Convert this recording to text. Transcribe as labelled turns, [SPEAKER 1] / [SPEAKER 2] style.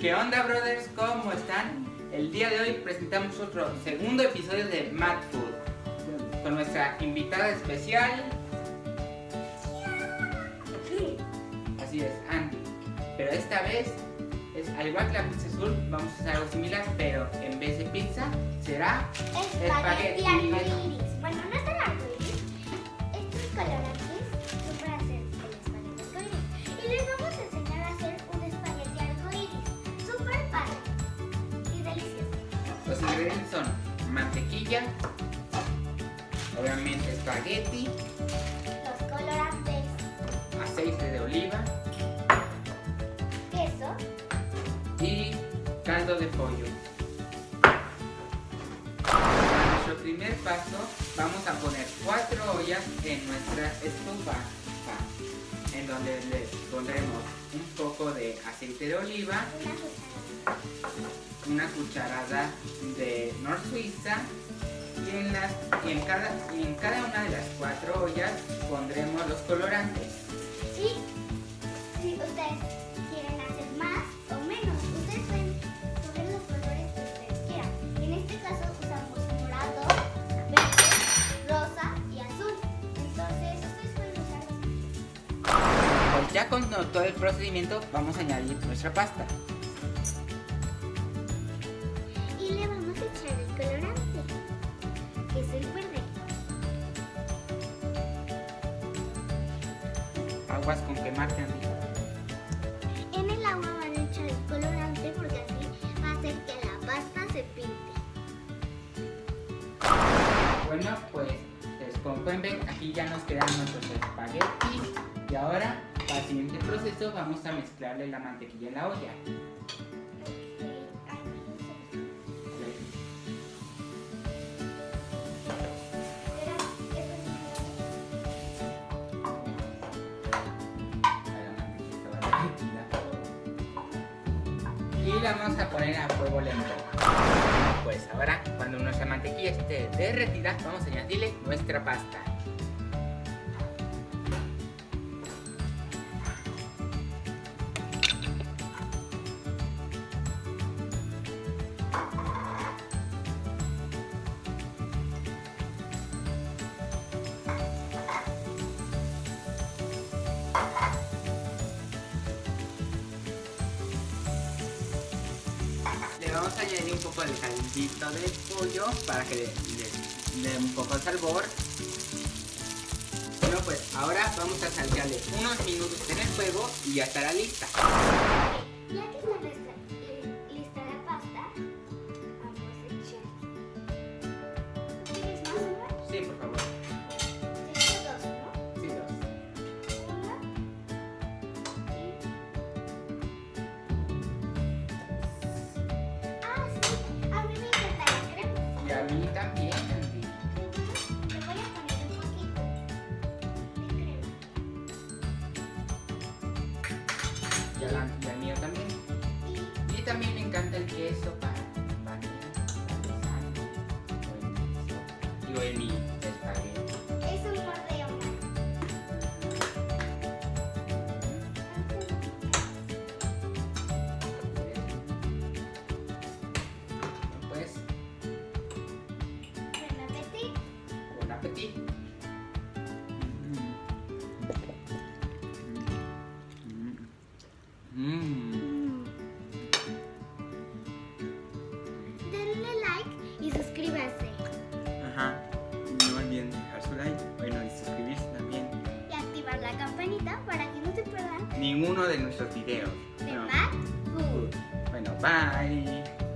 [SPEAKER 1] ¿Qué onda, brothers? ¿Cómo están? El día de hoy presentamos otro segundo episodio de Mad Food con nuestra invitada especial. Así es, Andy. Pero esta vez, es, al igual que la pizza azul, vamos a hacer algo similar, pero en vez de pizza será
[SPEAKER 2] Espagueti
[SPEAKER 1] Espagueti.
[SPEAKER 2] Bueno, no es arcoíris. Estos colorantes son
[SPEAKER 1] Los ingredientes son mantequilla, obviamente espagueti,
[SPEAKER 2] Los colorantes,
[SPEAKER 1] aceite de oliva.
[SPEAKER 2] Queso,
[SPEAKER 1] y caldo de pollo. Para nuestro primer paso vamos a poner cuatro ollas en nuestra estufa en donde le pondremos un poco de aceite de oliva,
[SPEAKER 2] una cucharada.
[SPEAKER 1] de Nor Suiza y en, las, y en, cada, y en cada una de las cuatro ollas pondremos los colorantes. Ya con todo el procedimiento vamos a añadir nuestra pasta.
[SPEAKER 2] y le vamos a echar el colorante, que es el verde.
[SPEAKER 1] Aguas con quemarte, Andy.
[SPEAKER 2] En el agua van a echar el colorante porque así va a hacer que la pasta se pinte.
[SPEAKER 1] Bueno, pues, como pueden ver, aquí ya nos quedan nuestros espaguetis. Y ahora, para el siguiente proceso, vamos a mezclarle la mantequilla en la olla. Y la vamos a poner a fuego lento. Pues ahora, cuando nuestra mantequilla esté derretida, vamos a añadirle nuestra pasta. Vamos a añadir un poco de caldito de pollo para que le, dé un poco de sabor. Bueno, pues ahora vamos a saltearle unos minutos en el fuego y ya estará lista.
[SPEAKER 2] Y,
[SPEAKER 1] también. Y también me encanta el queso para bañar, parmesano, o el
[SPEAKER 2] para que no se pierdan
[SPEAKER 1] Ninguno de nuestros videos.
[SPEAKER 2] de
[SPEAKER 1] No. Bueno, bye.